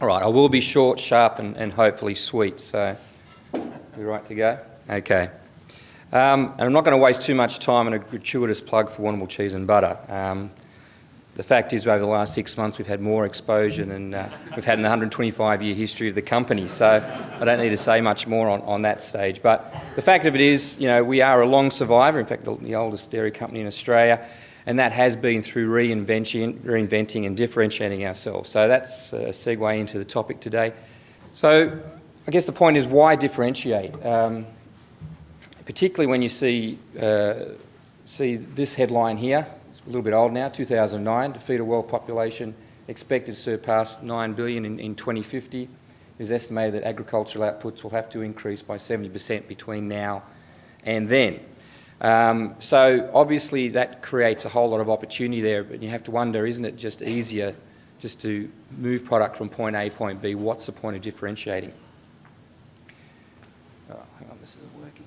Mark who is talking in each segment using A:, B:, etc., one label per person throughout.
A: All right, I will be short, sharp, and, and hopefully sweet. So, we right to go? Okay. Um, and I'm not going to waste too much time on a gratuitous plug for Warrnambool Cheese and Butter. Um, the fact is, over the last six months, we've had more exposure than uh, we've had in the 125-year history of the company. So I don't need to say much more on, on that stage. But the fact of it is, you know, we are a long survivor. In fact, the, the oldest dairy company in Australia and that has been through reinventing, reinventing and differentiating ourselves. So that's a segue into the topic today. So I guess the point is why differentiate? Um, particularly when you see, uh, see this headline here, it's a little bit old now, 2009, to feed a world population expected to surpass 9 billion in, in 2050. It is estimated that agricultural outputs will have to increase by 70% between now and then. Um, so obviously that creates a whole lot of opportunity there, but you have to wonder, isn't it just easier just to move product from point A, to point B? What's the point of differentiating? Oh, hang on, this isn't working.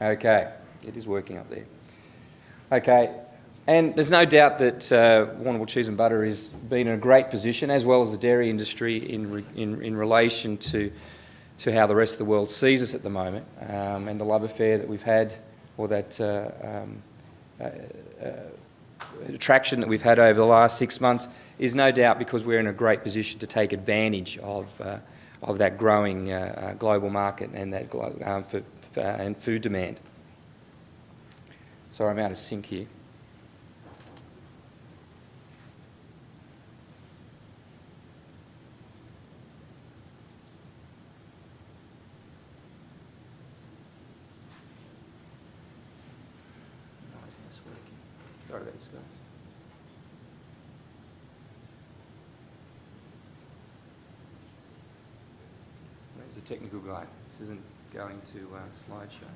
A: Okay, it is working up there. Okay, and there's no doubt that uh, Warrnambool Cheese and Butter has been in a great position, as well as the dairy industry, in, re in, in relation to, to how the rest of the world sees us at the moment, um, and the love affair that we've had, or that uh, um, uh, uh attraction that we've had over the last six months, is no doubt because we're in a great position to take advantage of, uh, of that growing uh, global market and that um, for, for, and food demand. Sorry, I'm out of sync here. Technical guy. This isn't going to uh, slideshow.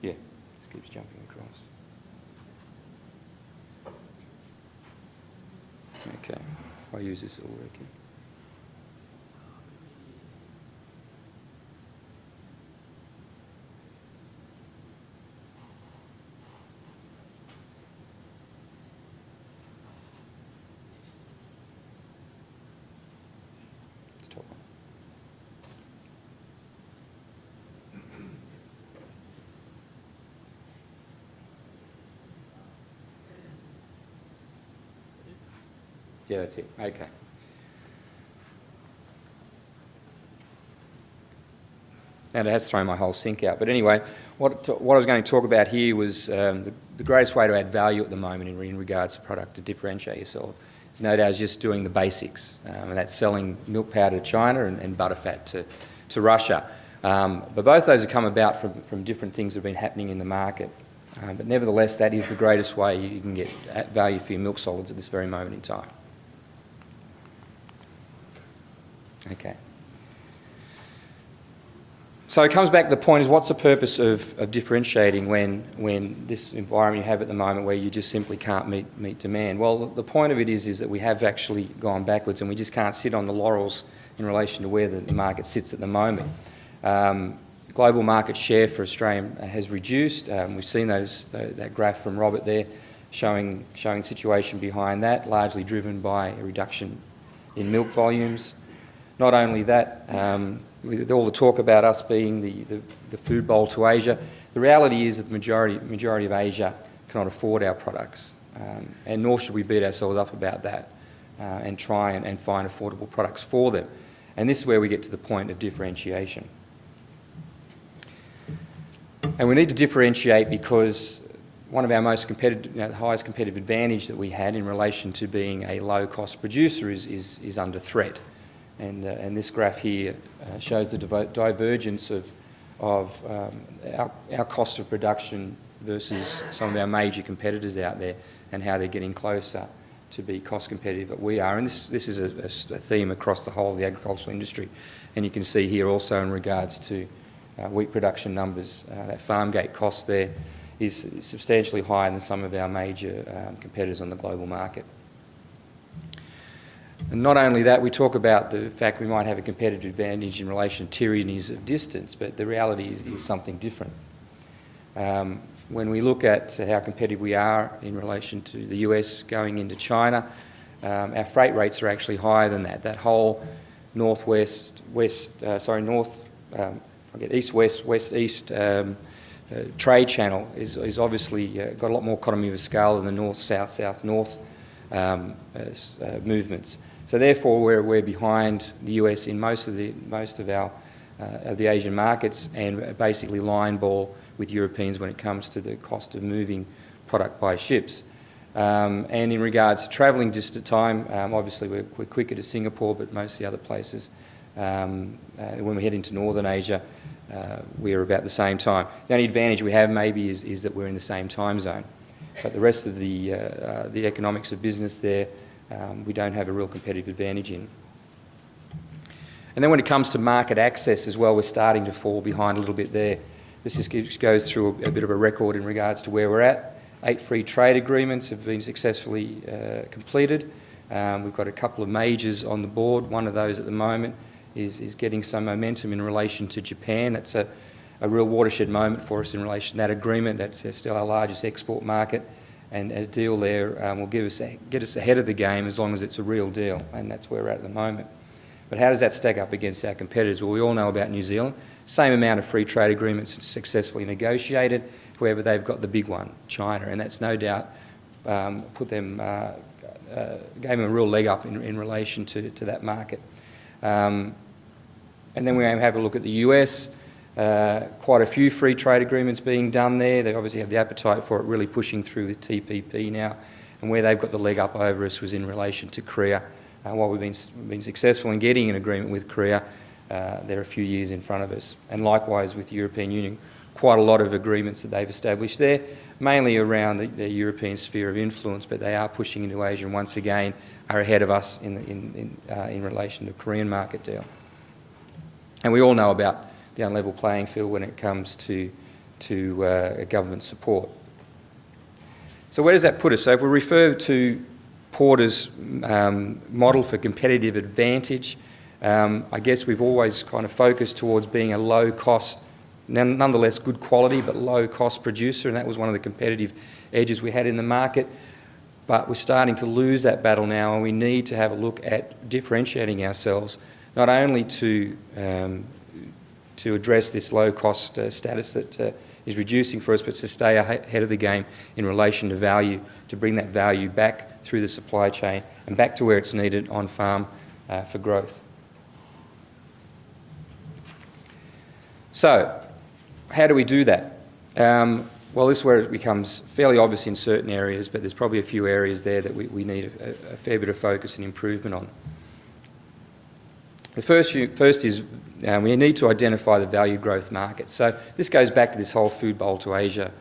A: Yeah, just keeps jumping across. Okay, if I use this, it'll work. Yeah, that's it. Okay. And it has thrown my whole sync out. But anyway, what, what I was going to talk about here was um, the, the, greatest way to add value at the moment in, in regards to product to differentiate yourself is no doubt just doing the basics. Um, and that's selling milk powder to China and, and butterfat to, to Russia. Um, but both those have come about from, from different things that have been happening in the market. Um, but nevertheless, that is the greatest way you can get value for your milk solids at this very moment in time. Okay. So it comes back to the point is what's the purpose of, of differentiating when, when this environment you have at the moment where you just simply can't meet, meet demand? Well, the point of it is, is that we have actually gone backwards and we just can't sit on the laurels in relation to where the, the market sits at the moment. Um, global market share for Australia has reduced. Um, we've seen those, that graph from Robert there showing, showing situation behind that, largely driven by a reduction in milk volumes. Not only that, um, with all the talk about us being the, the, the, food bowl to Asia, the reality is that the majority, majority of Asia cannot afford our products, um, and nor should we beat ourselves up about that uh, and try and, and find affordable products for them. And this is where we get to the point of differentiation. And we need to differentiate because one of our most competitive, you know, the highest competitive advantage that we had in relation to being a low-cost producer is, is, is under threat. And, uh, and this graph here uh, shows the divergence of, of um, our, our cost of production versus some of our major competitors out there and how they're getting closer to be cost competitive that we are. And this, this is a, a, theme across the whole of the agricultural industry. And you can see here also in regards to uh, wheat production numbers, uh, that farm gate cost there is substantially higher than some of our major um, competitors on the global market. And not only that, we talk about the fact we might have a competitive advantage in relation to tyrannies of distance, but the reality is, is something different. Um, when we look at how competitive we are in relation to the US going into China, um, our freight rates are actually higher than that. That whole northwest, west, uh, sorry, north, um, I get east, west, west, east um, uh, trade channel is, is obviously uh, got a lot more economy of scale than the north, south, south, north um, uh, uh, movements. So therefore, we're, we're behind the US in most of the most of our uh, of the Asian markets, and basically line ball with Europeans when it comes to the cost of moving product by ships. Um, and in regards to travelling at time, um, obviously we're, we're, quicker to Singapore, but most of the other places, um, uh, when we head into Northern Asia, uh, we're about the same time. The only advantage we have maybe is, is that we're in the same time zone. But the rest of the, uh, uh the economics of business there, um, we don't have a real competitive advantage in. And then when it comes to market access as well, we're starting to fall behind a little bit there. This just goes through a, a bit of a record in regards to where we're at. Eight free trade agreements have been successfully uh, completed. Um, we've got a couple of majors on the board. One of those at the moment is, is getting some momentum in relation to Japan. That's a, a real watershed moment for us in relation to that agreement. That's still our largest export market. And a deal there um, will give us, get us ahead of the game as long as it's a real deal. And that's where we're at at the moment. But how does that stack up against our competitors? Well, we all know about New Zealand. Same amount of free trade agreements successfully negotiated. However, they've got the big one, China, and that's no doubt um, put them, uh, uh, gave them a real leg up in, in relation to, to that market. Um, and then we have a look at the US. Uh, quite a few free trade agreements being done there. They obviously have the appetite for it really pushing through with TPP now. And where they've got the leg up over us was in relation to Korea. Uh, while we've been, been successful in getting an agreement with Korea, uh, they're a few years in front of us. And likewise with the European Union, quite a lot of agreements that they've established there, mainly around the, the European sphere of influence, but they are pushing into Asia and once again are ahead of us in, in, in, uh, in relation to the Korean market deal. And we all know about the unlevel playing field when it comes to, to uh, government support. So where does that put us? So if we refer to Porter's um, model for competitive advantage, um, I guess we've always kind of focused towards being a low cost, nonetheless good quality, but low cost producer, and that was one of the competitive edges we had in the market. But we're starting to lose that battle now, and we need to have a look at differentiating ourselves, not only to, um, to address this low cost uh, status that uh, is reducing for us, but to stay ahead of the game in relation to value, to bring that value back through the supply chain and back to where it's needed on farm uh, for growth. So, how do we do that? Um, well, this is where it becomes fairly obvious in certain areas, but there's probably a few areas there that we, we need a, a fair bit of focus and improvement on. The first, first is um, we need to identify the value growth markets. So this goes back to this whole food bowl to Asia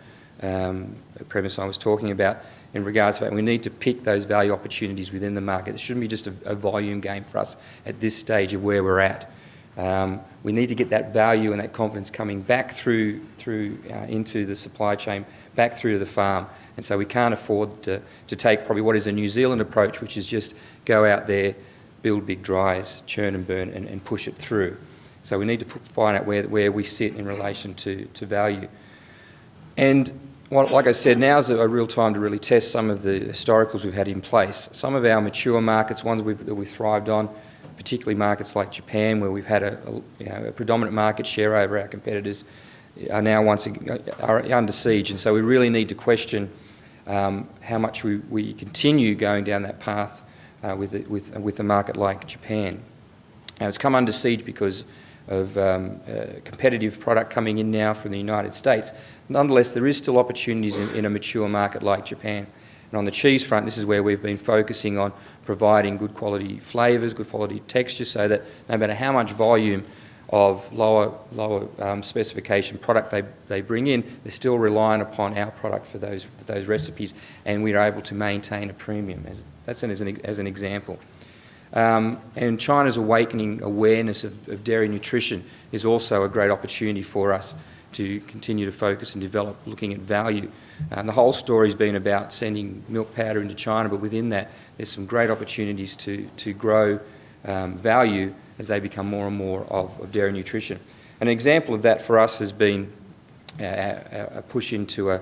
A: um, premise I was talking about in regards to that. We need to pick those value opportunities within the market. It shouldn't be just a, a volume game for us at this stage of where we're at. Um, we need to get that value and that confidence coming back through, through uh, into the supply chain, back through to the farm. And so we can't afford to, to take probably what is a New Zealand approach, which is just go out there, build big dries, churn and burn, and, and push it through. So we need to put, find out where, where we sit in relation to, to value. And like I said, now's a, a real time to really test some of the historicals we've had in place. Some of our mature markets, ones we've, that we've thrived on, particularly markets like Japan, where we've had a, a, you know, a predominant market share over our competitors, are now once again, are under siege. And so we really need to question um, how much we, we continue going down that path uh, with, with, with a market like Japan. Now it's come under siege because of um, competitive product coming in now from the United States. Nonetheless, there is still opportunities in, in a mature market like Japan. And on the cheese front, this is where we've been focusing on providing good quality flavours, good quality texture, so that no matter how much volume of lower, lower um, specification product they, they bring in, they're still relying upon our product for those, those recipes, and we're able to maintain a premium. As, that's an, as, an, as an example. Um, and China's awakening awareness of, of, dairy nutrition is also a great opportunity for us to continue to focus and develop looking at value. Um, the whole story's been about sending milk powder into China, but within that, there's some great opportunities to, to grow um, value as they become more and more of, of, dairy nutrition. An example of that for us has been a, a push into a,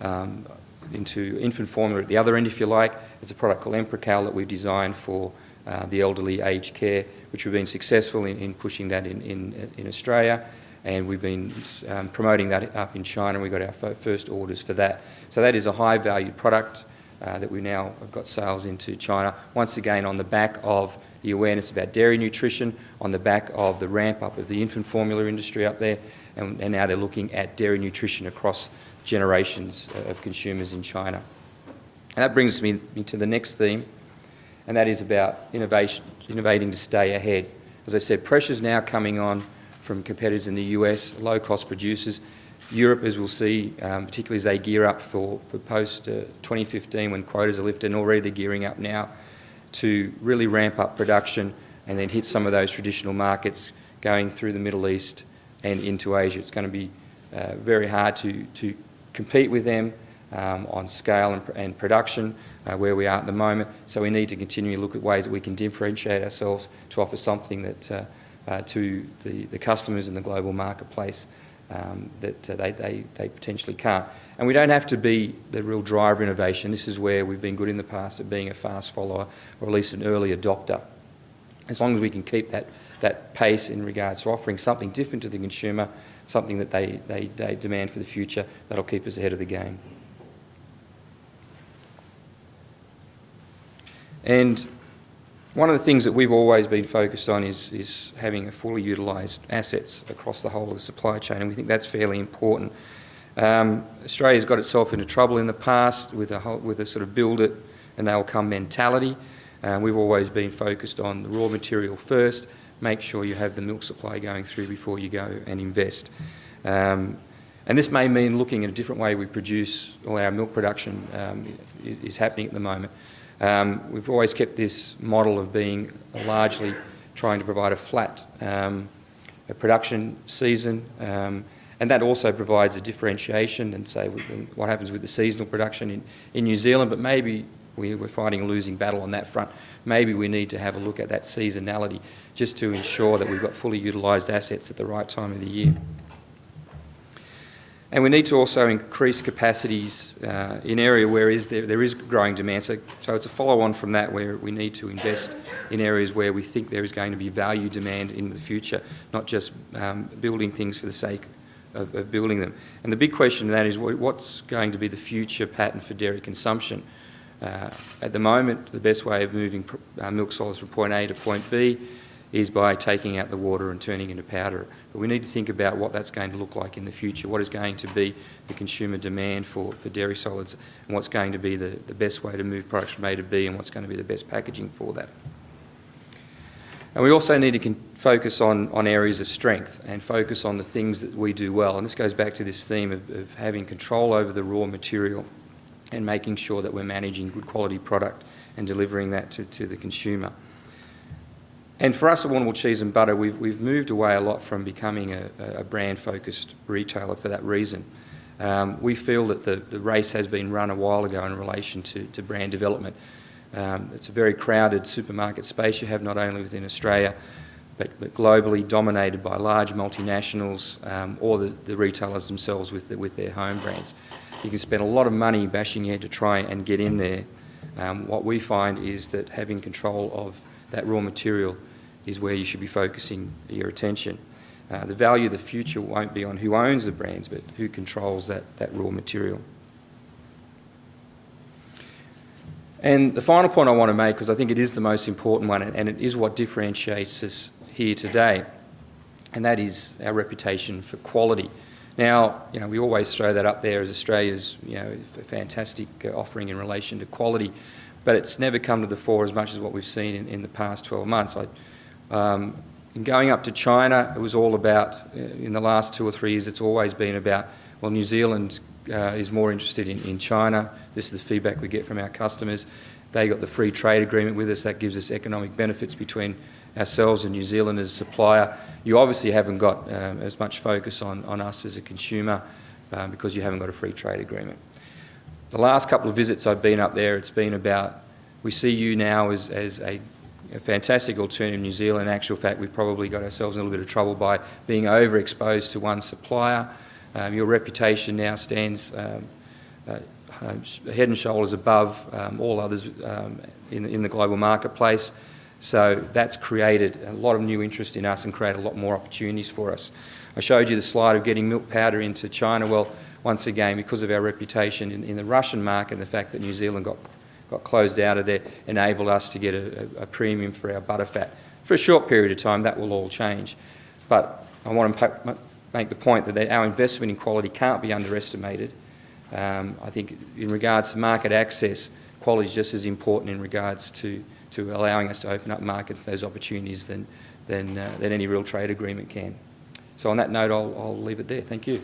A: um, into infant formula at the other end, if you like. It's a product called Emprecal that we've designed for uh, the elderly aged care, which we've been successful in, in pushing that in, in, in, Australia. And we've been um, promoting that up in China. We got our first orders for that. So that is a high valued product uh, that we now have got sales into China. Once again, on the back of the awareness about dairy nutrition, on the back of the ramp up of the infant formula industry up there, and, and now they're looking at dairy nutrition across generations of consumers in China. And that brings me, to the next theme, and that is about innovation, innovating to stay ahead. As I said, pressure's now coming on from competitors in the US, low-cost producers. Europe, as we'll see, um, particularly as they gear up for, for post-2015 uh, when quotas are lifted, and already they're gearing up now to really ramp up production and then hit some of those traditional markets going through the Middle East and into Asia. It's going to be uh, very hard to, to compete with them um, on scale and, and production uh, where we are at the moment. So we need to continue to look at ways that we can differentiate ourselves to offer something that uh, uh, to the, the customers in the global marketplace um, that uh, they, they, they potentially can't. And we don't have to be the real driver innovation. This is where we've been good in the past at being a fast follower or at least an early adopter. As long as we can keep that, that pace in regards to offering something different to the consumer, something that they, they, they demand for the future, that'll keep us ahead of the game. And one of the things that we've always been focused on is, is having a fully utilised assets across the whole of the supply chain, and we think that's fairly important. Um, Australia's got itself into trouble in the past with a, whole, with a sort of build it and they'll come mentality. Uh, we've always been focused on the raw material first, make sure you have the milk supply going through before you go and invest. Um, and this may mean looking at a different way we produce, or our milk production um, is, is, happening at the moment. Um, we've always kept this model of being largely trying to provide a flat um, a production season, um, and that also provides a differentiation and say what happens with the seasonal production in, in New Zealand, but maybe we, are fighting a losing battle on that front. Maybe we need to have a look at that seasonality just to ensure that we've got fully utilised assets at the right time of the year. And we need to also increase capacities uh, in area where is there, there is growing demand. So, so it's a follow-on from that where we need to invest in areas where we think there is going to be value demand in the future, not just um, building things for the sake of, of, building them. And the big question that is what's going to be the future pattern for dairy consumption? Uh, at the moment, the best way of moving uh, milk solids from point A to point B is by taking out the water and turning into powder. But we need to think about what that's going to look like in the future, what is going to be the consumer demand for, for dairy solids, and what's going to be the, the best way to move products from A to B, and what's going to be the best packaging for that. And we also need to focus on, on areas of strength and focus on the things that we do well. And this goes back to this theme of, of having control over the raw material and making sure that we're managing good quality product and delivering that to, to the consumer. And for us at Warrnambool Cheese and Butter, we've, we've moved away a lot from becoming a, a brand-focused retailer for that reason. Um, we feel that the, the race has been run a while ago in relation to, to brand development. Um, it's a very crowded supermarket space you have not only within Australia, but, but globally dominated by large multinationals um, or the, the, retailers themselves with, the, with their home brands. You can spend a lot of money bashing your head to try and get in there. Um, what we find is that having control of that raw material is where you should be focusing your attention. Uh, the value of the future won't be on who owns the brands, but who controls that, that raw material. And the final point I want to make, because I think it is the most important one, and it is what differentiates us here today, and that is our reputation for quality. Now, you know, we always throw that up there as Australia's, you know, fantastic uh, offering in relation to quality, but it's never come to the fore as much as what we've seen in, in the past 12 months. I, um, in going up to China, it was all about, uh, in the last two or three years, it's always been about, well, New Zealand uh, is more interested in, in China. This is the feedback we get from our customers. They got the free trade agreement with us. That gives us economic benefits between ourselves and New Zealand as a supplier. You obviously haven't got um, as much focus on, on us as a consumer um, because you haven't got a free trade agreement. The last couple of visits I've been up there, it's been about, we see you now as, as a, a fantastic alternative in New Zealand. In actual fact, we've probably got ourselves in a little bit of trouble by being overexposed to one supplier. Um, your reputation now stands um, uh, uh, head and shoulders above um, all others um, in, in the global marketplace. So that's created a lot of new interest in us and created a lot more opportunities for us. I showed you the slide of getting milk powder into China. Well, once again, because of our reputation in, in the Russian market the fact that New Zealand got, got closed out of there, enabled us to get a, a, a premium for our butterfat. For a short period of time, that will all change. But I want to make the point that our investment in quality can't be underestimated. Um, I think in regards to market access, quality is just as important in regards to, to allowing us to open up markets, those opportunities, than, than, uh, than any real trade agreement can. So on that note, I'll, I'll leave it there. Thank you.